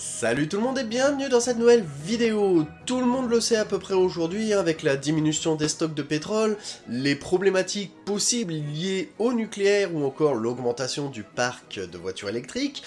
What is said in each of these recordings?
Salut tout le monde et bienvenue dans cette nouvelle vidéo Tout le monde le sait à peu près aujourd'hui, hein, avec la diminution des stocks de pétrole, les problématiques possibles liées au nucléaire ou encore l'augmentation du parc de voitures électriques,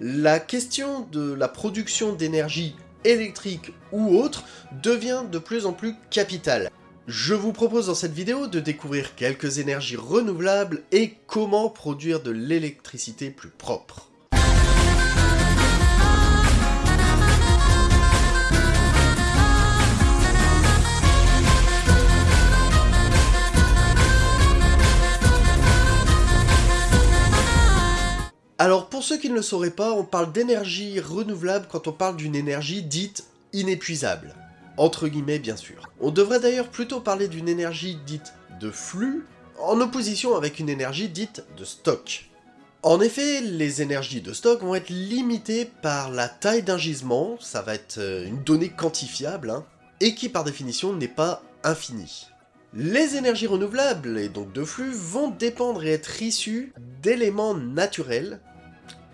la question de la production d'énergie électrique ou autre devient de plus en plus capitale. Je vous propose dans cette vidéo de découvrir quelques énergies renouvelables et comment produire de l'électricité plus propre. Alors pour ceux qui ne le sauraient pas, on parle d'énergie renouvelable quand on parle d'une énergie dite inépuisable. Entre guillemets bien sûr. On devrait d'ailleurs plutôt parler d'une énergie dite de flux, en opposition avec une énergie dite de stock. En effet, les énergies de stock vont être limitées par la taille d'un gisement, ça va être euh, une donnée quantifiable, hein, et qui par définition n'est pas infinie. Les énergies renouvelables, et donc de flux, vont dépendre et être issues d'éléments naturels,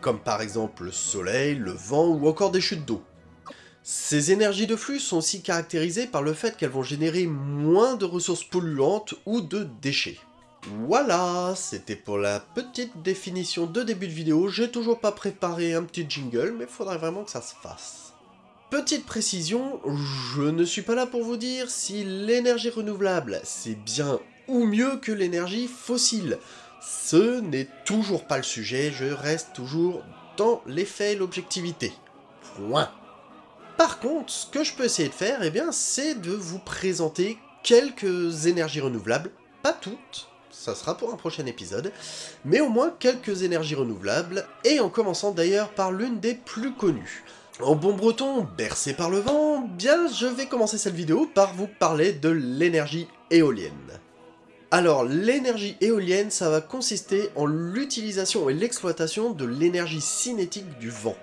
comme par exemple le soleil, le vent ou encore des chutes d'eau. Ces énergies de flux sont aussi caractérisées par le fait qu'elles vont générer moins de ressources polluantes ou de déchets. Voilà, c'était pour la petite définition de début de vidéo, j'ai toujours pas préparé un petit jingle, mais faudrait vraiment que ça se fasse. Petite précision, je ne suis pas là pour vous dire si l'énergie renouvelable c'est bien ou mieux que l'énergie fossile. Ce n'est toujours pas le sujet, je reste toujours dans l'effet et l'objectivité. Point. Par contre, ce que je peux essayer de faire, eh bien, c'est de vous présenter quelques énergies renouvelables, pas toutes, ça sera pour un prochain épisode, mais au moins quelques énergies renouvelables, et en commençant d'ailleurs par l'une des plus connues. En bon breton, bercé par le vent, bien je vais commencer cette vidéo par vous parler de l'énergie éolienne. Alors l'énergie éolienne, ça va consister en l'utilisation et l'exploitation de l'énergie cinétique du vent.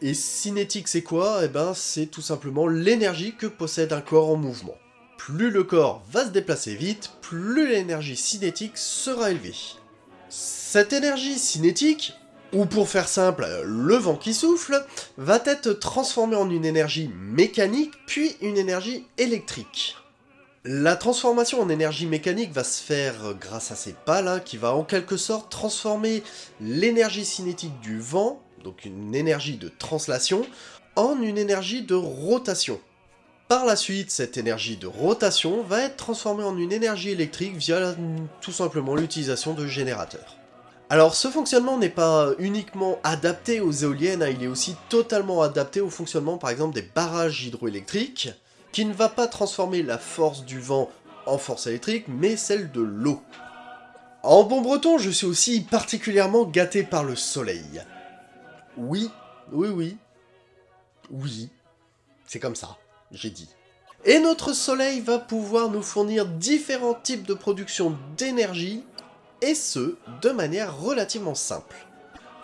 Et cinétique c'est quoi? Eh ben c'est tout simplement l'énergie que possède un corps en mouvement. Plus le corps va se déplacer vite, plus l'énergie cinétique sera élevée. Cette énergie cinétique, ou pour faire simple, le vent qui souffle, va être transformé en une énergie mécanique, puis une énergie électrique. La transformation en énergie mécanique va se faire grâce à ces pales, hein, qui va en quelque sorte transformer l'énergie cinétique du vent, donc une énergie de translation, en une énergie de rotation. Par la suite, cette énergie de rotation va être transformée en une énergie électrique via tout simplement l'utilisation de générateurs. Alors ce fonctionnement n'est pas uniquement adapté aux éoliennes, hein, il est aussi totalement adapté au fonctionnement par exemple des barrages hydroélectriques, qui ne va pas transformer la force du vent en force électrique, mais celle de l'eau. En bon breton, je suis aussi particulièrement gâté par le soleil. Oui, oui, oui, oui, c'est comme ça, j'ai dit. Et notre soleil va pouvoir nous fournir différents types de production d'énergie et ce, de manière relativement simple.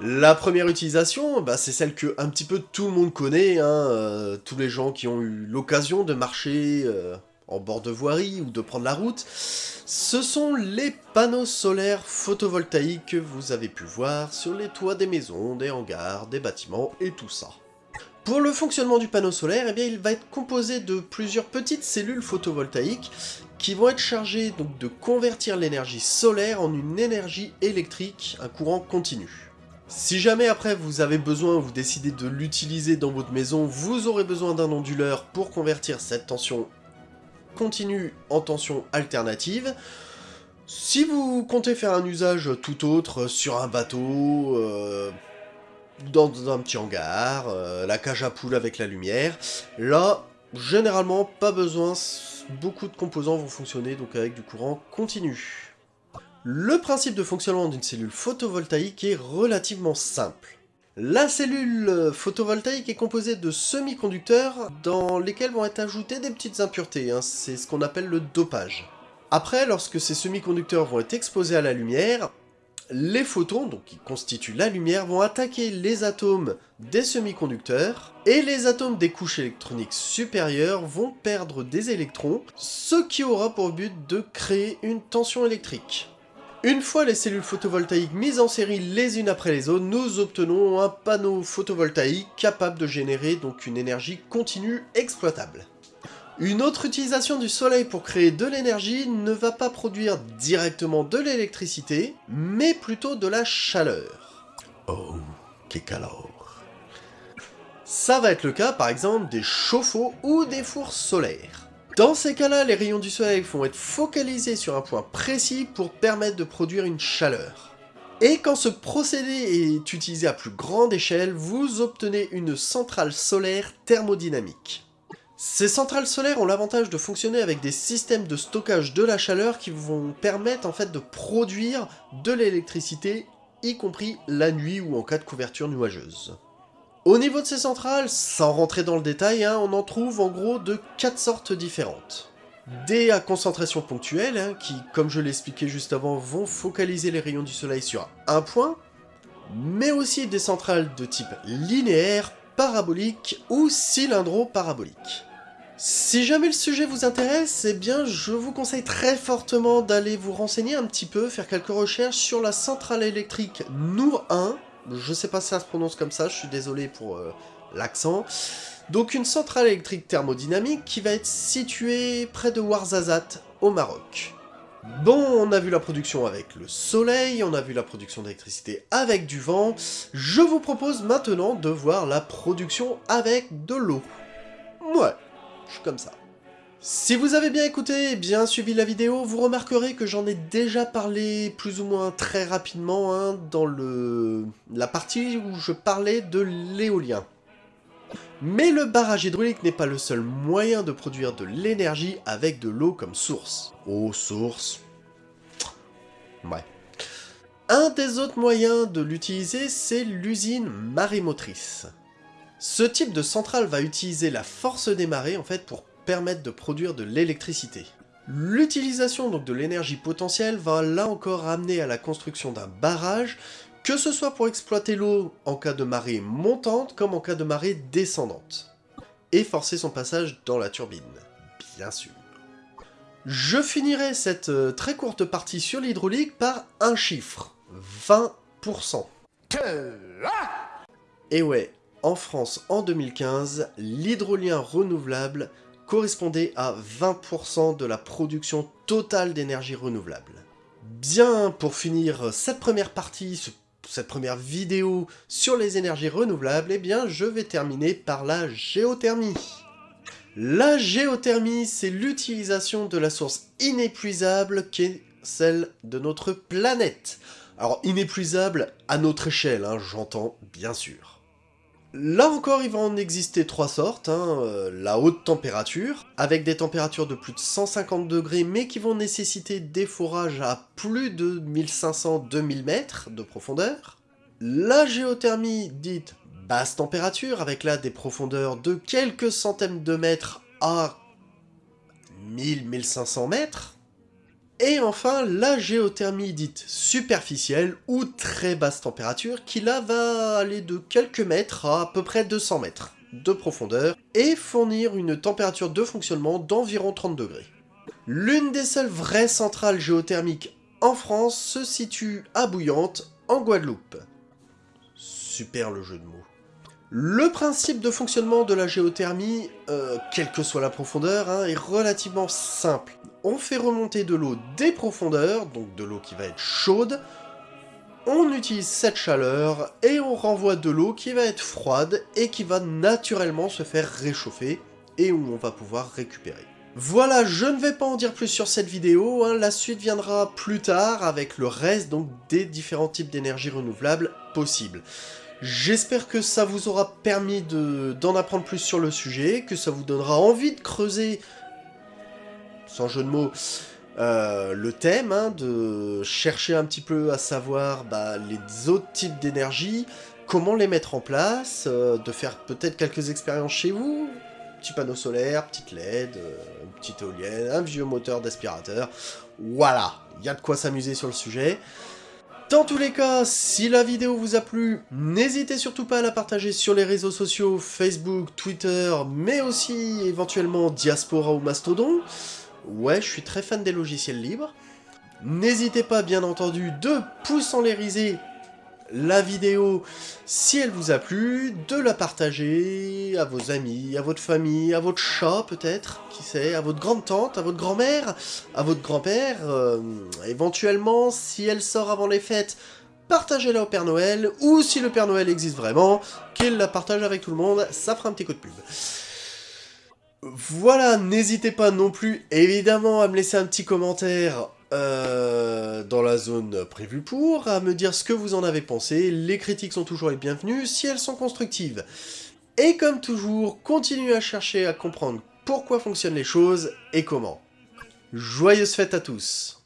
La première utilisation, bah, c'est celle que un petit peu tout le monde connaît, hein, euh, tous les gens qui ont eu l'occasion de marcher euh, en bord de voirie ou de prendre la route, ce sont les panneaux solaires photovoltaïques que vous avez pu voir sur les toits des maisons, des hangars, des bâtiments et tout ça. Pour le fonctionnement du panneau solaire, eh il va être composé de plusieurs petites cellules photovoltaïques qui vont être chargées de convertir l'énergie solaire en une énergie électrique, un courant continu. Si jamais après vous avez besoin, vous décidez de l'utiliser dans votre maison, vous aurez besoin d'un onduleur pour convertir cette tension continue en tension alternative. Si vous comptez faire un usage tout autre sur un bateau, euh, dans un petit hangar, euh, la cage à poules avec la lumière. Là, généralement, pas besoin, beaucoup de composants vont fonctionner donc avec du courant continu. Le principe de fonctionnement d'une cellule photovoltaïque est relativement simple. La cellule photovoltaïque est composée de semi-conducteurs dans lesquels vont être ajoutées des petites impuretés, hein. c'est ce qu'on appelle le dopage. Après, lorsque ces semi-conducteurs vont être exposés à la lumière, les photons, qui constituent la lumière, vont attaquer les atomes des semi-conducteurs, et les atomes des couches électroniques supérieures vont perdre des électrons, ce qui aura pour but de créer une tension électrique. Une fois les cellules photovoltaïques mises en série les unes après les autres, nous obtenons un panneau photovoltaïque capable de générer donc une énergie continue exploitable. Une autre utilisation du soleil pour créer de l'énergie ne va pas produire directement de l'électricité, mais plutôt de la chaleur. Oh, quel calor Ça va être le cas par exemple des chauffe-eau ou des fours solaires. Dans ces cas-là, les rayons du soleil vont être focalisés sur un point précis pour permettre de produire une chaleur. Et quand ce procédé est utilisé à plus grande échelle, vous obtenez une centrale solaire thermodynamique. Ces centrales solaires ont l'avantage de fonctionner avec des systèmes de stockage de la chaleur qui vont permettre en fait de produire de l'électricité, y compris la nuit ou en cas de couverture nuageuse. Au niveau de ces centrales, sans rentrer dans le détail, hein, on en trouve en gros de quatre sortes différentes. Des à concentration ponctuelle, hein, qui, comme je l'expliquais juste avant, vont focaliser les rayons du soleil sur un point, mais aussi des centrales de type linéaire, parabolique ou cylindro-parabolique. Si jamais le sujet vous intéresse, eh bien je vous conseille très fortement d'aller vous renseigner un petit peu, faire quelques recherches sur la centrale électrique Nour 1, je sais pas si ça se prononce comme ça, je suis désolé pour euh, l'accent. Donc une centrale électrique thermodynamique qui va être située près de Ouarzazate, au Maroc. Bon, on a vu la production avec le soleil, on a vu la production d'électricité avec du vent, je vous propose maintenant de voir la production avec de l'eau. Ouais, comme ça. Si vous avez bien écouté et bien suivi la vidéo, vous remarquerez que j'en ai déjà parlé plus ou moins très rapidement hein, dans le la partie où je parlais de l'éolien. Mais le barrage hydraulique n'est pas le seul moyen de produire de l'énergie avec de l'eau comme source. Eau, source... Ouais. Un des autres moyens de l'utiliser, c'est l'usine marémotrice. Ce type de centrale va utiliser la force des marées en fait pour permettre de produire de l'électricité. L'utilisation donc de l'énergie potentielle va là encore amener à la construction d'un barrage, que ce soit pour exploiter l'eau en cas de marée montante comme en cas de marée descendante, et forcer son passage dans la turbine, bien sûr. Je finirai cette euh, très courte partie sur l'hydraulique par un chiffre, 20%. Et ouais, en France en 2015, l'hydrolien renouvelable correspondait à 20% de la production totale d'énergie renouvelable. Bien, pour finir cette première partie, cette première vidéo sur les énergies renouvelables, eh bien je vais terminer par la géothermie. La géothermie, c'est l'utilisation de la source inépuisable qui est celle de notre planète. Alors inépuisable à notre échelle, hein, j'entends bien sûr. Là encore, il va en exister trois sortes. Hein, euh, la haute température, avec des températures de plus de 150 degrés, mais qui vont nécessiter des forages à plus de 1500-2000 mètres de profondeur. La géothermie dite basse température, avec là des profondeurs de quelques centaines de mètres à 1000-1500 mètres. Et enfin, la géothermie dite superficielle ou très basse température qui là va aller de quelques mètres à à peu près 200 mètres de profondeur et fournir une température de fonctionnement d'environ 30 degrés. L'une des seules vraies centrales géothermiques en France se situe à Bouillante, en Guadeloupe. Super le jeu de mots. Le principe de fonctionnement de la géothermie, euh, quelle que soit la profondeur, hein, est relativement simple. On fait remonter de l'eau des profondeurs, donc de l'eau qui va être chaude, on utilise cette chaleur et on renvoie de l'eau qui va être froide et qui va naturellement se faire réchauffer et où on va pouvoir récupérer. Voilà, je ne vais pas en dire plus sur cette vidéo, hein. la suite viendra plus tard avec le reste donc des différents types d'énergie renouvelable possibles. J'espère que ça vous aura permis d'en apprendre plus sur le sujet, que ça vous donnera envie de creuser, sans jeu de mots, euh, le thème, hein, de chercher un petit peu à savoir bah, les autres types d'énergie, comment les mettre en place, euh, de faire peut-être quelques expériences chez vous, petit panneau solaire, petite LED, euh, petite éolienne, un vieux moteur d'aspirateur, voilà, il y a de quoi s'amuser sur le sujet. Dans tous les cas, si la vidéo vous a plu, n'hésitez surtout pas à la partager sur les réseaux sociaux, Facebook, Twitter, mais aussi éventuellement Diaspora ou Mastodon. Ouais, je suis très fan des logiciels libres. N'hésitez pas bien entendu de pouces en l'érisé la vidéo si elle vous a plu, de la partager à vos amis, à votre famille, à votre chat peut-être, qui sait, à votre grande-tante, à votre grand-mère, à votre grand-père, euh, éventuellement si elle sort avant les fêtes, partagez-la au Père Noël, ou si le Père Noël existe vraiment, qu'il la partage avec tout le monde, ça fera un petit coup de pub. Voilà, n'hésitez pas non plus, évidemment, à me laisser un petit commentaire euh, dans la zone prévue pour, à me dire ce que vous en avez pensé. Les critiques sont toujours les bienvenues si elles sont constructives. Et comme toujours, continuez à chercher à comprendre pourquoi fonctionnent les choses et comment. Joyeuses fêtes à tous